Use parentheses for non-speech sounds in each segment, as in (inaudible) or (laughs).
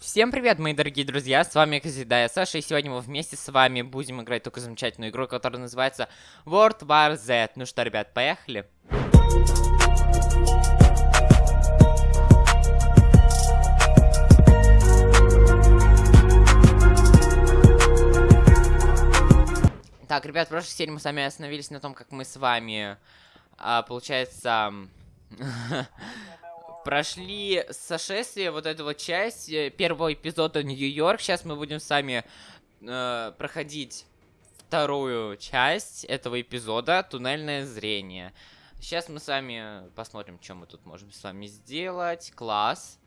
Всем привет, мои дорогие друзья, с вами, как всегда, я Саша, и сегодня мы вместе с вами будем играть такую замечательную игру, которая называется World War Z. Ну что, ребят, поехали? Так, ребят, в прошлой серии мы с вами остановились на том, как мы с вами, а, получается, (laughs) прошли сошествие, вот эту вот часть э, первого эпизода Нью-Йорк. Сейчас мы будем с вами э, проходить вторую часть этого эпизода «Туннельное зрение». Сейчас мы с вами посмотрим, что мы тут можем с вами сделать. Класс.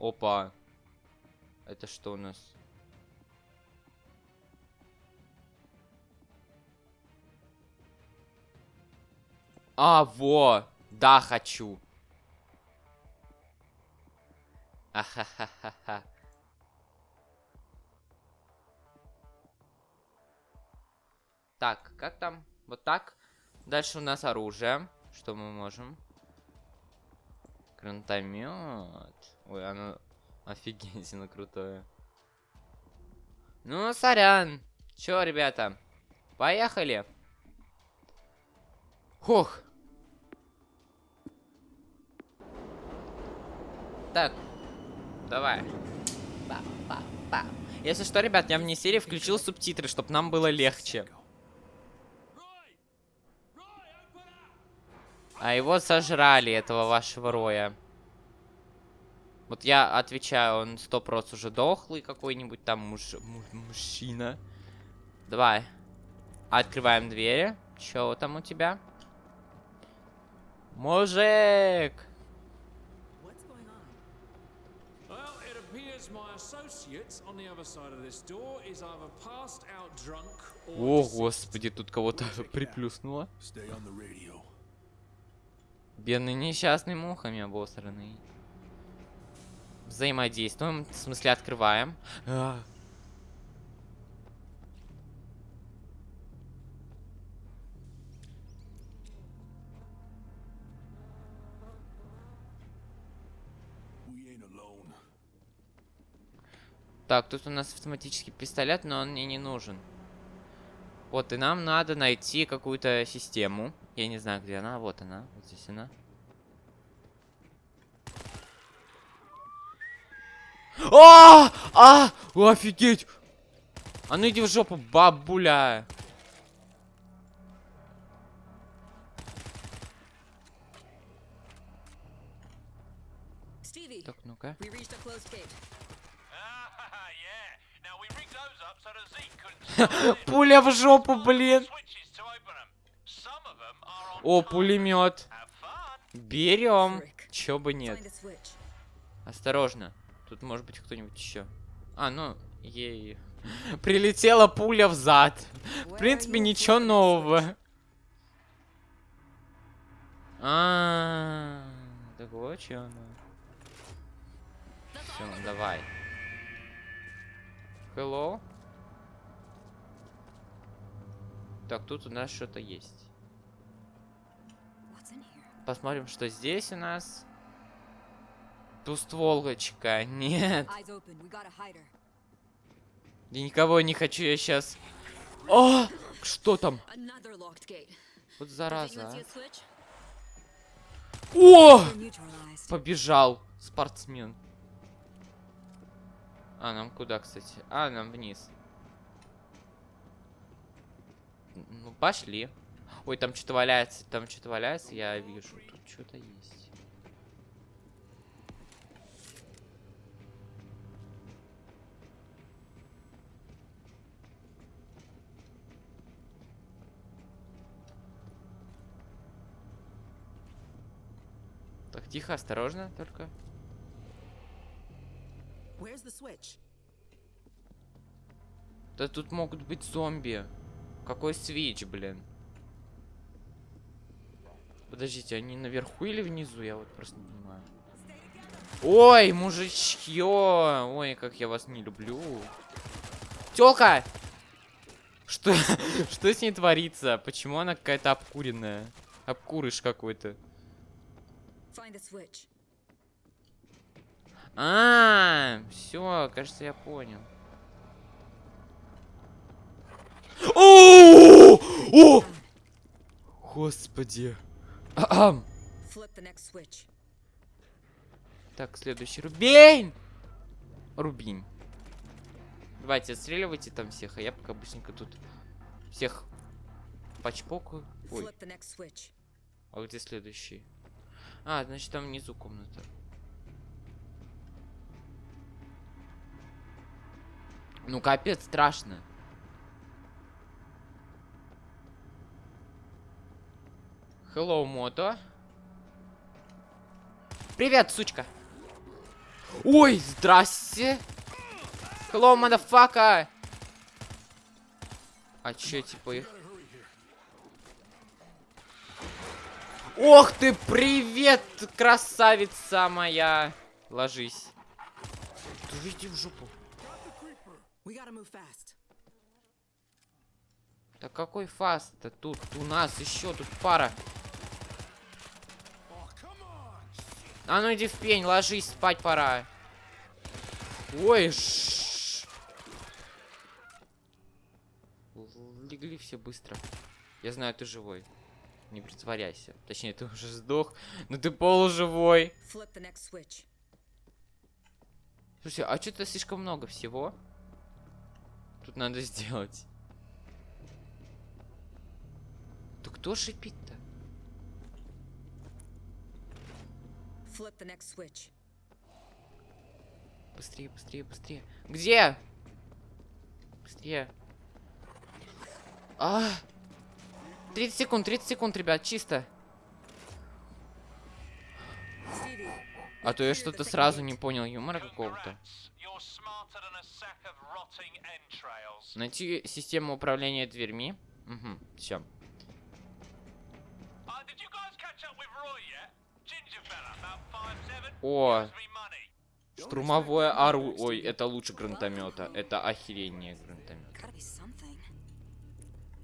Опа. Это что у нас? А, во! Да, хочу. Ахахахаха. Так, как там? Вот так. Дальше у нас оружие. Что мы можем? Гранатомет. Ой, оно офигительно крутое. Ну, сорян. Чё, ребята? Поехали. Хух. Так, давай. Па -па -па. Если что, ребят, я вне серии включил субтитры, чтобы нам было легче. А его сожрали, этого вашего роя. Вот я отвечаю, он сто процентов уже дохлый какой-нибудь там муж, муж, мужчина. Давай. Открываем двери. Чё там у тебя? Мужик! О, господи, тут кого-то приплюснуло. Бедный несчастный мухами обосранный. Взаимодействуем, в смысле открываем. А. Так, тут у нас автоматический пистолет, но он мне не нужен. Вот, и нам надо найти какую-то систему. Я не знаю, где она. Вот она. Вот здесь она. А! А! Офигеть! А ну иди в жопу, бабуля! Так, ну-ка. (laughs) Пуля в жопу, блин. О, пулемет. Берем. Чё бы нет. Осторожно. Тут может быть кто-нибудь еще. А, ну, ей. Прилетела пуля в зад. В принципе, ничего нового. А, так вот что оно. Все, давай. Hello. Так, тут у нас что-то есть. Посмотрим, что здесь у нас. Тустволочка. (laughs) Нет. Я никого не хочу, я сейчас... О! Что там? Вот зараза. А. О! Побежал спортсмен. А, нам куда, кстати? А, нам вниз. Ну, пошли. Ой, там что-то валяется, там что-то валяется, я вижу. Тут что-то есть. Так, тихо, осторожно только. Да тут могут быть зомби. Какой свич, блин? Подождите, они наверху или внизу? Я вот просто не понимаю. Ой, мужичье! Ой, как я вас не люблю. Тёлка! Что, (laughs) что с ней творится? Почему она какая-то обкуренная? Обкурыш какой-то. А, -а, А, все, кажется, я понял. О! О! Господи. Ахам. Flip the next switch. Так, следующий Рубин. Рубин. Давайте отстреливайте там всех, а я пока быстренько тут всех почпокаю. Ой, а где следующий? А, значит там внизу комната. Ну капец, страшно. Hello, мото. Привет, сучка. Ой, здрасте. Hello, мадафака. А чё, типа их? Ох ты, привет, красавица моя. Ложись. Ты иди в жопу. Да какой фаст-то тут? У нас еще тут пара. А ну иди в пень, ложись, спать пора. Ой, ш- Легли все быстро. Я знаю, ты живой. Не притворяйся. Точнее, ты уже сдох, но ты полуживой. Слушай, а что-то слишком много всего. Тут надо сделать. Да кто шипит-то? Flip the next switch. Быстрее, быстрее, быстрее. Где? Быстрее. А! 30 секунд, 30 секунд, ребят, чисто. А то я что-то сразу не понял юмора какого-то. Найти систему управления дверьми. Угу, все. О, штурмовое оружие. Ой, это лучше гранатомета. Это охерение гранатомет. Gotta be something.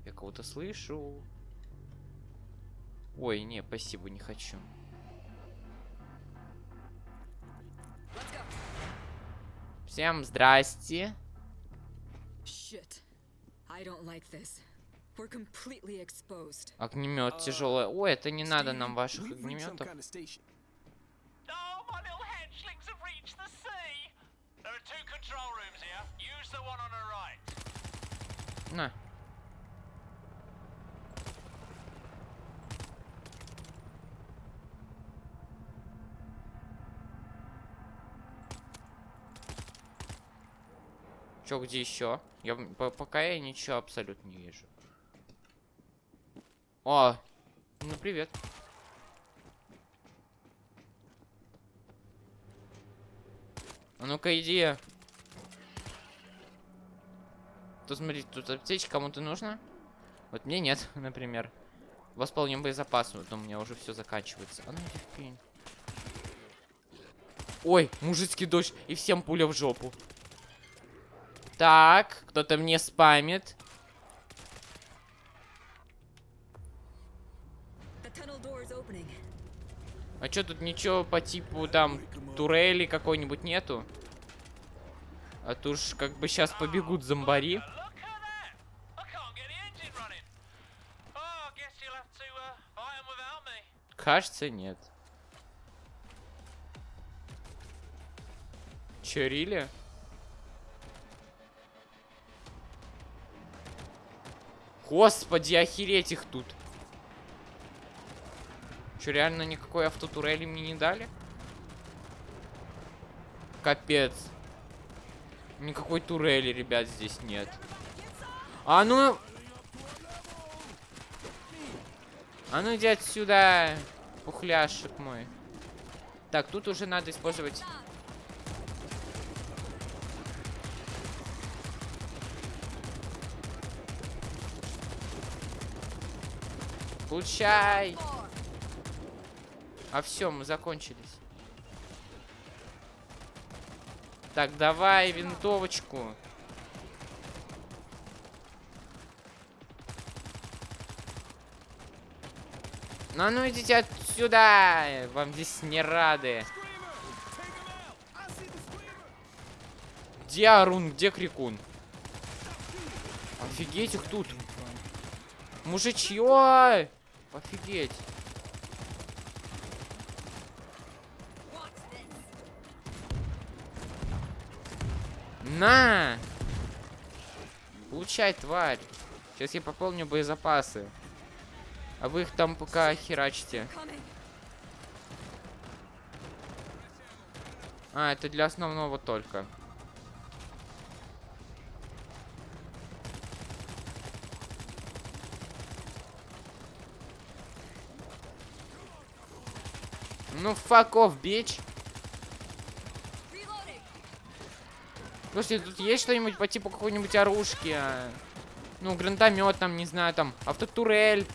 Я кого-то слышу. Ой, не, спасибо, не хочу. Всем здрасте. Огнемет тяжелый. Ой, это не надо нам ваших огнеметов. My little hatchlings have reached the sea. There are two control rooms here. Use the one on the right. На. Чё, где еще? Я пока я ничего абсолютно не вижу. О, ну привет. А ну-ка иди. Тут смотри, тут аптечка кому-то нужно? Вот мне нет, (laughs) например. Восполним боезапас, вот у меня уже все заканчивается. А ну пень. Ой, мужицкий дождь, и всем пуля в жопу. Так, кто-то мне спамит. А чё тут ничего по типу там турели какой-нибудь нету? А то уж как бы сейчас побегут зомбари. Кажется, нет. Чё, Рили? Господи, охереть их тут. Чё, реально никакой автотурели мне не дали? Капец. Никакой турели, ребят, здесь нет. А ну... А ну иди отсюда, пухляшек мой. Так, тут уже надо использовать... Получай! А все, мы закончились. Так, давай винтовочку. Ну, ну идите отсюда! Вам здесь не рады. Где Арун? Где Крикун? Офигеть их тут. Мужичье! Офигеть. На! Получай, тварь. Сейчас я пополню боезапасы. А вы их там пока херачите. А, это для основного только. Ну, fuck off, bitch. Слушайте, тут есть что-нибудь по типу какой-нибудь оружки? а? Ну, гранатомет там, не знаю, там, автотурель.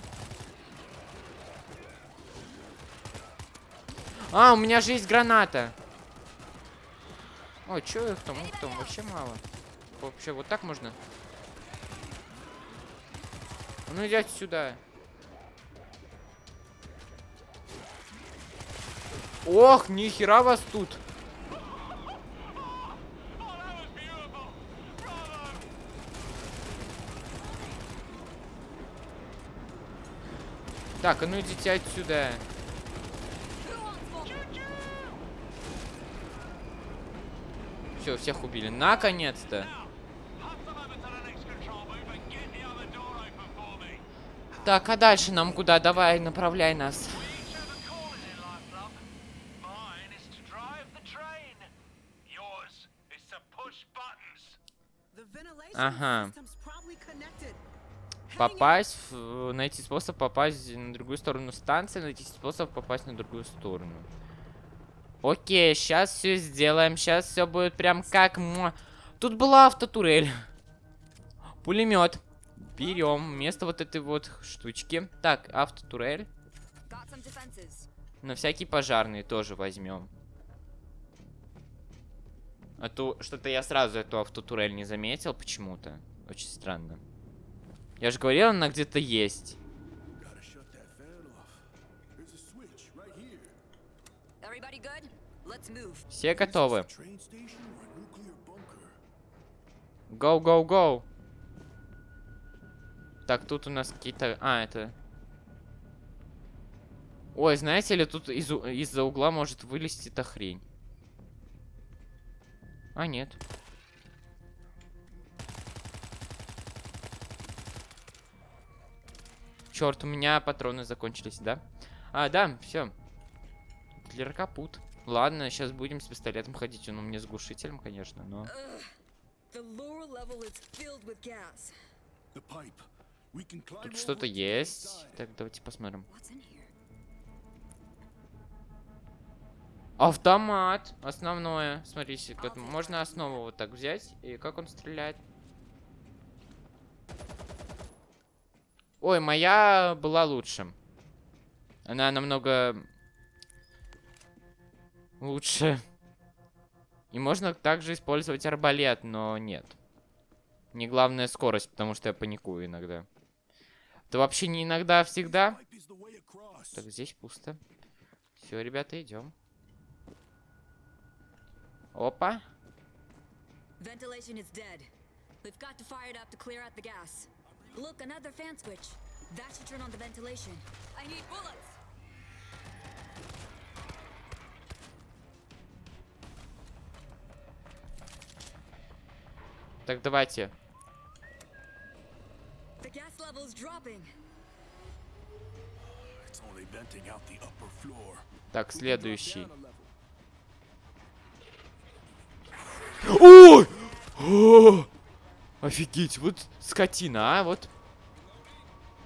А, у меня же есть граната. Ой, чё их там, их там вообще мало. Вообще, вот так можно? А Ну идите сюда. Ох, нихера вас тут. Так, а ну идите отсюда. Все, всех убили. Наконец-то. Так, а дальше нам куда? Давай, направляй нас. Ага. Попасть, в- найти способ попасть на другую сторону станции, найти способ попасть на другую сторону. Окей, сейчас все сделаем, сейчас все будет прям как... Тут была автотурель. Пулемет. Берем вместо вот этой вот штучки. Так, автотурель. На всякий пожарный тоже возьмем. А то что-то я сразу эту автотурель не заметил почему-то. Очень странно. Я же говорил, она где-то есть. Все готовы. Go, go, go. Так, тут у нас какие-то... А, это... Ой, знаете ли, тут из- из-за угла может вылезти эта хрень. А, нет. Черт, у меня патроны закончились, да? А, да, все. Гитлер капут. Ладно, сейчас будем с пистолетом ходить. Он у меня с глушителем, конечно, но... Тут что-то есть. Так, давайте посмотрим. Автомат. Основное. Смотрите, можно основу вот так взять. И как он стреляет. Ой, моя была лучше. Она намного лучше. И можно также использовать арбалет, но нет. Не главная скорость, потому что я паникую иногда. Это вообще не иногда, а всегда. Так, здесь пусто. Все, ребята, идем. Опа. Look, another fan switch. That should turn on the ventilation. I need bullets. Так, давайте. The gas level is dropping. It's only venting out the upper floor. Так, следующий. Ой! О! Офигеть, вот скотина, а, вот.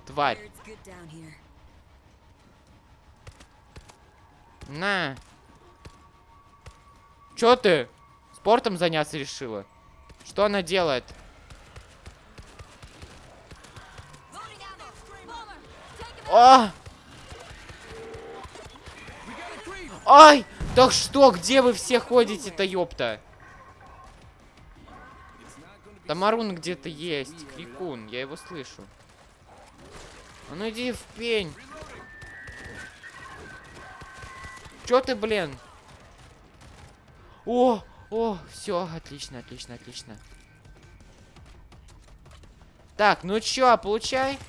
Тварь. На. Чё ты? Спортом заняться решила? Что она делает? Him А! Ай! Так что, где вы все ходите-то, ёпта? Тамарун где-то есть. Крикун, я его слышу. А ну иди в пень. Чё ты, блин? О, О, все, отлично, отлично, отлично. Так, ну чё, получай.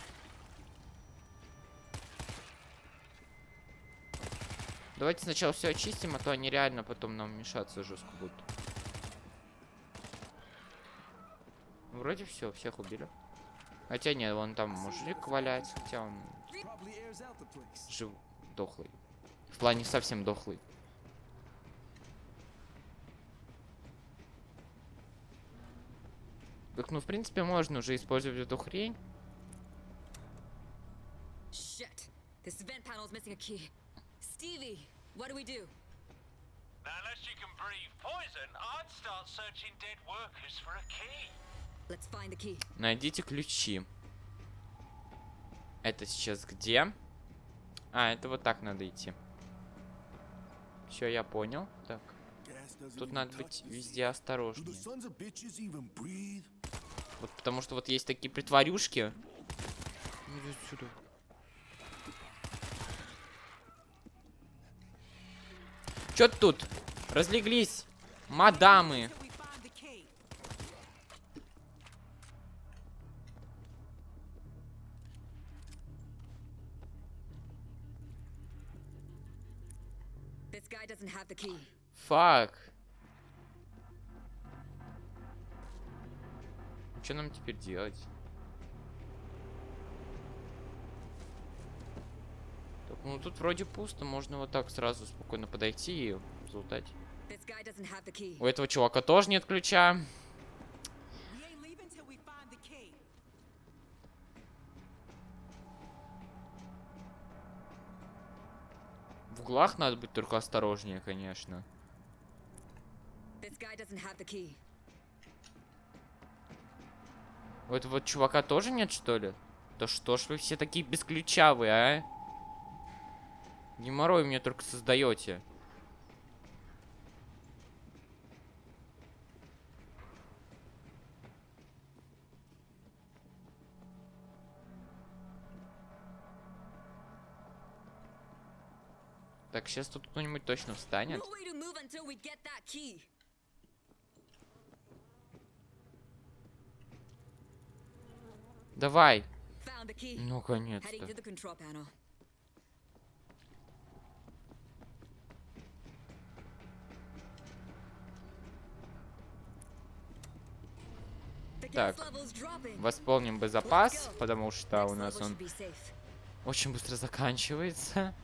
Давайте сначала все очистим, а то они реально потом нам мешаться жестко будут. Вроде все, всех убили. Хотя нет, вон там мужик валяется, хотя он жив, дохлый. В плане совсем дохлый. Так, ну, в принципе, можно уже использовать эту хрень. Shit. This vent panel's missing a key. Stevie, what do we do? Now, unless you can breathe poison, I'd start searching dead workers for a key. Найдите ключи. Это сейчас где? А, это вот так надо идти. Все, я понял. Так, тут надо быть везде осторожнее. Вот потому что вот есть такие притворюшки. Иди сюда. Чё тут? Разлеглись. Мадамы. Till we find the key. This guy doesn't have the key. Фак. Что нам теперь делать? Так, ну тут вроде пусто, можно вот так сразу спокойно подойти и залутать. Key. У этого чувака тоже нет ключа. We ain't leaving till we find the key. В углах надо быть только осторожнее, конечно. У этого чувака тоже нет, что ли? Да что ж вы все такие бесключавые, а? Геморрой мне только создаете. Так, сейчас тут кто-нибудь точно встанет. Давай. Ну, gas Так. Восполним боезапас, go. потому что у нас он очень быстро заканчивается.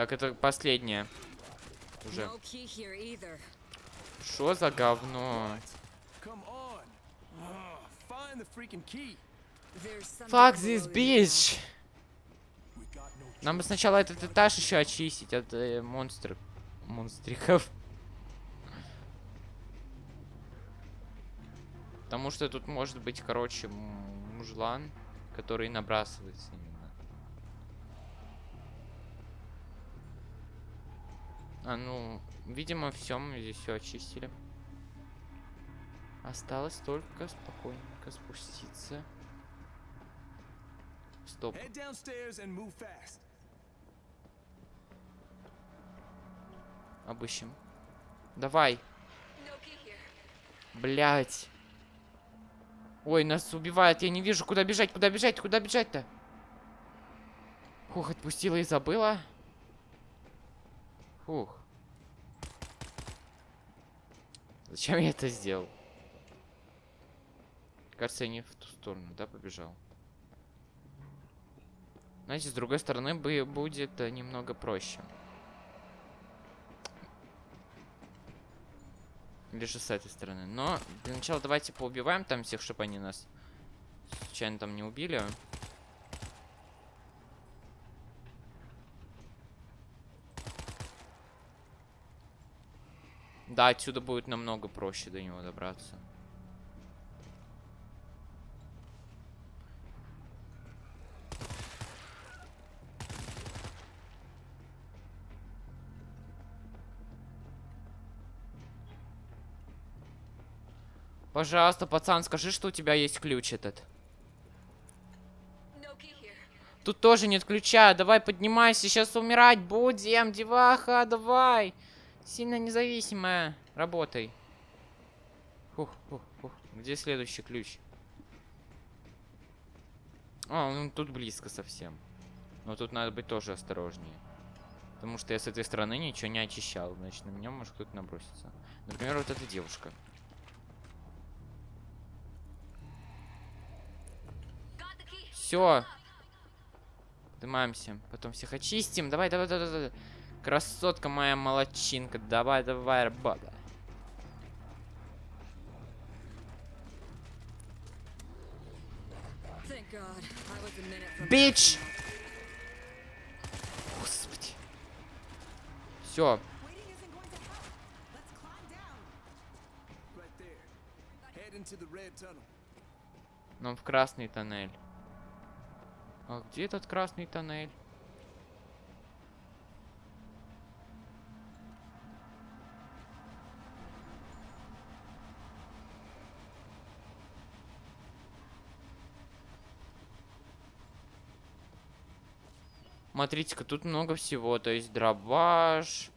Так, это последнее. Уже. Что за говно? Fuck this bitch! Нам бы сначала этот этаж еще очистить от э, монстров. Монстриков. Потому что тут может быть, короче, мужлан, который набрасывается А ну, видимо, все, мы здесь все очистили. Осталось только спокойненько спуститься. Стоп. Обыщем. Давай. Блять. Ой, нас убивают. Я не вижу, куда бежать, куда бежать, куда бежать-то. Фух, отпустила и забыла. Фух. Зачем я это сделал? Кажется, я не в ту сторону, да, побежал. Знаете, с другой стороны бы будет э, немного проще. Или же с этой стороны. Но для начала давайте поубиваем там всех, чтобы они нас случайно там не убили. Да, отсюда будет намного проще до него добраться. Пожалуйста, пацан, скажи, что у тебя есть ключ этот. Тут тоже нет ключа. Давай поднимайся, сейчас умирать будем, деваха, давай. Давай. Сильно независимая. Работай. Фух, фух, фух. Где следующий ключ? А, он тут близко совсем. Но тут надо быть тоже осторожнее. Потому что я с этой стороны ничего не очищал. Значит, на меня может кто-то наброситься. Например, вот эта девушка. Все. Поднимаемся. Потом всех очистим. Давай, давай, давай, давай. Красотка моя молодчинка. Давай, давай, from Бич! Господи. Все. Нам в красный тоннель. А где этот красный тоннель? Смотрите-ка, тут много всего. То есть дробаш,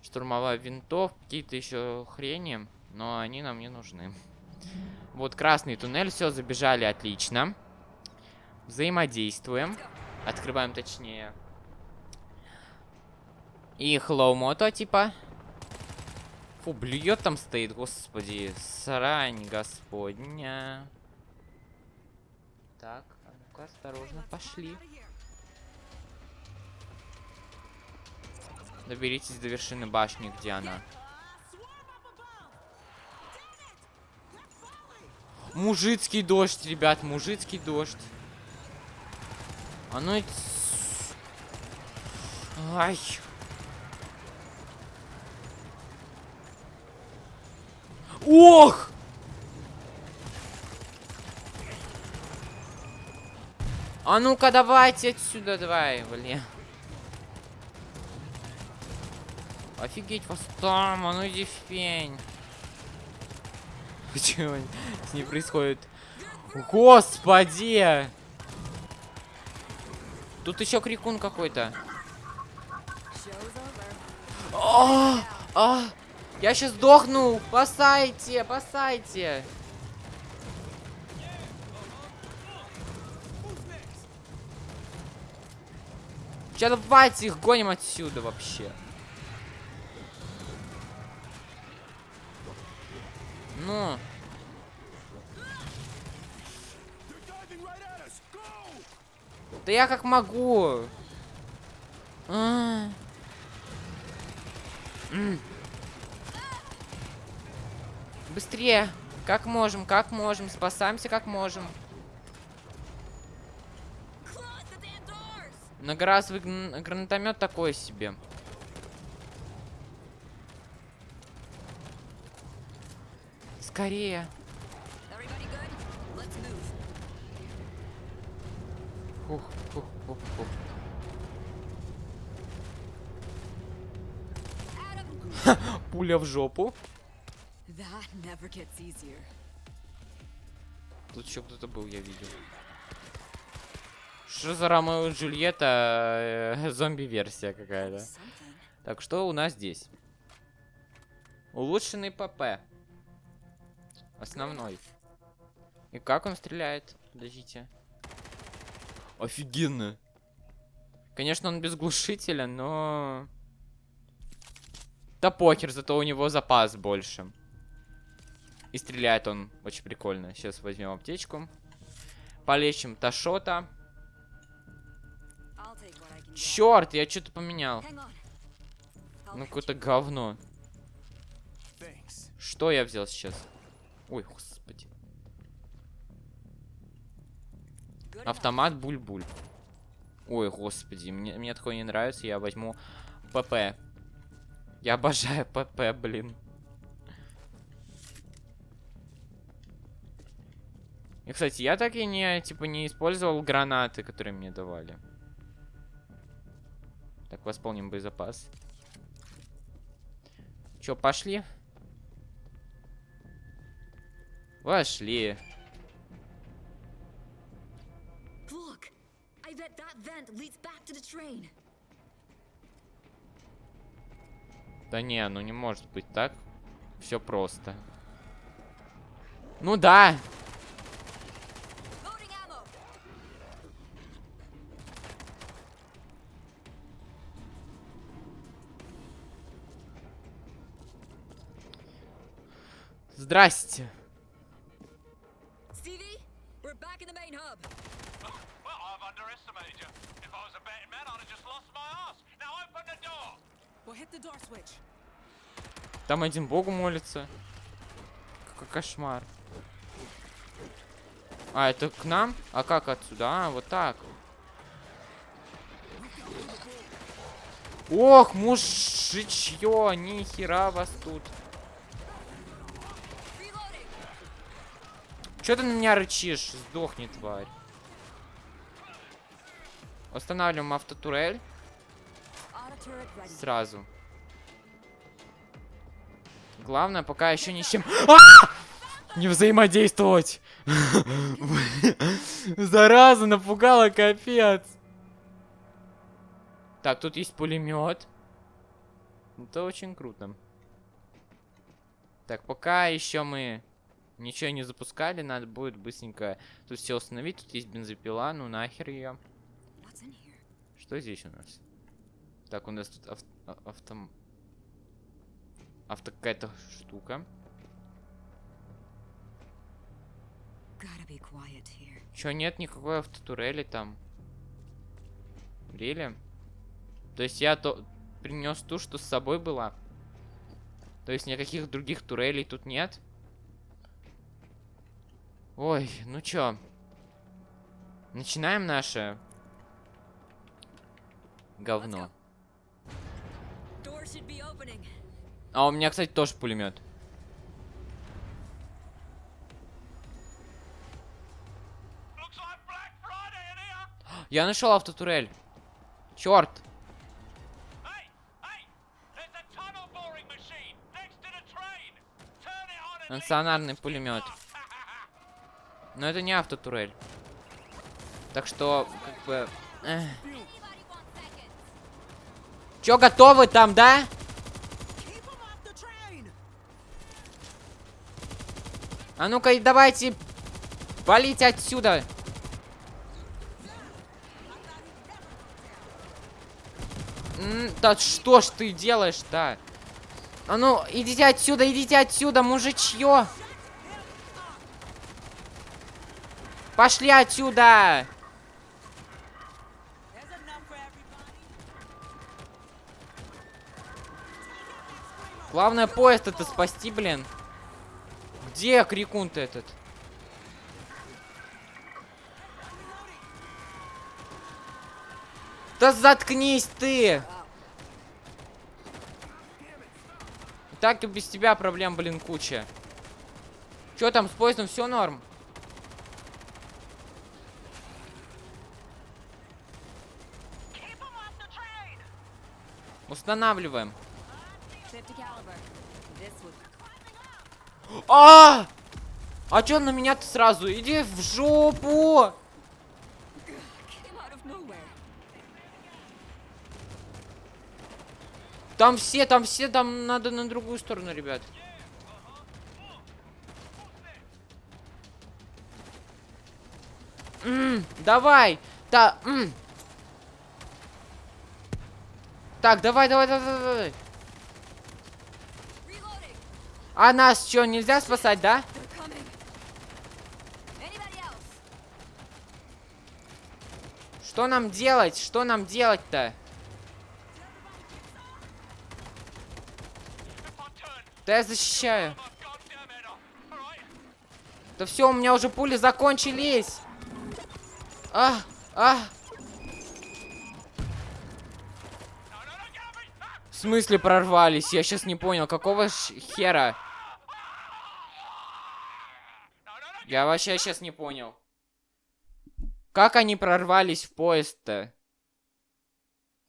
штурмовая винтовка, какие-то еще хрени. Но они нам не нужны. Вот красный туннель, все, забежали, отлично. Взаимодействуем. Открываем точнее. И хлоу-мото, типа. Фу, блюет там стоит, господи. Срань господня. Так, а ну-ка, осторожно, пошли. Доберитесь до вершины башни, где она. Мужицкий дождь, ребят, мужицкий дождь. Ц- Ай. Ох! А ну-ка, давайте отсюда, давай, блин. Офигеть вас там, а ну иди в пень. Почему с ней происходит? Господи! Тут еще крикун какой-то. А, а, я сейчас сдохну! Спасайте, спасайте! Сейчас давайте их гоним отсюда вообще. Ну, да я как могу. А. Быстрее! Как можем, как можем, спасаемся как можем. Многоразовый гн- гранатомет такой себе. Скорее. Фух, фух, фух, фух. Пуля в жопу. Тут еще кто-то был, я видел. Что за Ромео и Джульетта? э, (laughs) Зомби-версия какая-то. Так, что у нас здесь? Улучшенный ПП. Основной. И как он стреляет? Подождите. Офигенно. Конечно, он без глушителя, но... Да похер, зато у него запас больше. И стреляет он очень прикольно. Сейчас возьмем аптечку. Полечим Ташота. Черт, я что-то поменял. Ну, какое-то говно. Что я взял сейчас? Ой, господи. Автомат буль-буль. Ой, господи, мне, мне такое не нравится, я возьму ПП. Я обожаю ПП, блин. И, кстати, я так и не, типа, не использовал гранаты, которые мне давали. Так, восполним боезапас. Чё, пошли? Train. Да не, ну не может быть так. Все просто. Ну да. Здрасте. Stevie, we're back in the main hub. Well, I've underestimated you. If I was a betting man, I'd have just lost my ass. Now open the door. We'll hit the door switch. Там один богу молится. Какой кошмар. А, это к нам? А как отсюда? А, вот так. Ох, мужичье, нихера вас тут. Че ты на меня рычишь? Сдохни, тварь. Устанавливаем автотурель сразу. Главное, пока еще ни с чем... А! Не взаимодействовать! (laughs) Зараза, напугала, капец. Так, тут есть пулемет. Это очень круто. Так, пока еще мы ничего не запускали, надо будет быстренько тут все установить. Тут есть бензопила, ну нахер ее. Что здесь у нас? Так, у нас тут ав- а- авто... Какая-то штука. Чё, нет никакой автотурели там? Рели? То есть я то принес ту, что с собой была? То есть никаких других турелей тут нет? Ой, ну чё? Начинаем наше говно. Door should be opening. А у меня, кстати, тоже пулемет. Я нашел автотурель. Черт! Стационарный пулемет. Но это не автотурель. Так что, как бы... эх. Чё, готовы там, да? Keep him off the train! А ну-ка, давайте валить отсюда. М, Да что ж ты делаешь-то? А ну, идите отсюда, идите отсюда, мужичье. Пошли отсюда. Главное поезд это спасти, блин. Где крикун-то этот? Да заткнись ты! Так и без тебя проблем, блин, куча. Чё там с поездом все норм? Устанавливаем. А! А чё на меня-то сразу? Иди в жопу! Там все, там все, там надо на другую сторону, ребят. М, давай! Да, м. Так, давай, давай, давай, давай. А нас что, нельзя спасать, да? Что нам делать? Что нам делать-то? Да я защищаю. Да все, у меня уже пули закончились. А, а. В смысле прорвались? Я сейчас не понял, какого хера? Я вообще сейчас не понял. Как они прорвались в поезд-то?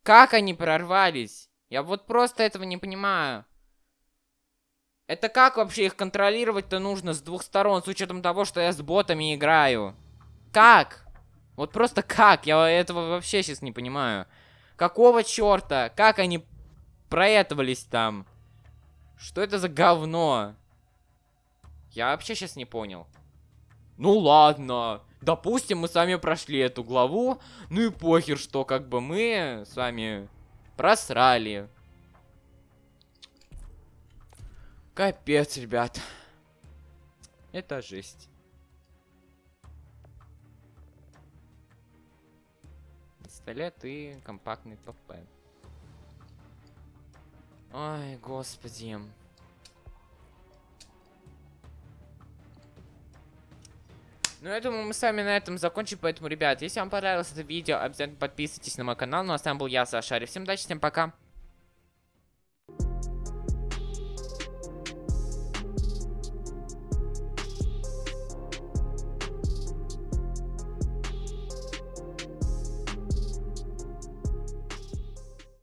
Как они прорвались? Я вот просто этого не понимаю. Это как вообще их контролировать-то нужно с двух сторон, с учетом того, что я с ботами играю? Как? Вот просто как? Я этого вообще сейчас не понимаю. Какого черта? Как они проэтовались там? Что это за говно? Я вообще сейчас не понял. Ну ладно. Допустим, мы с вами прошли эту главу. Ну и похер, что как бы мы с вами просрали. Капец, ребят. Это жесть. Пистолет и компактный ПП. Ой, господи. Ну, я думаю, мы с вами на этом закончим. Поэтому, ребят, если вам понравилось это видео, обязательно подписывайтесь на мой канал. Ну, а с вами был я, Саша Всем удачи, всем пока.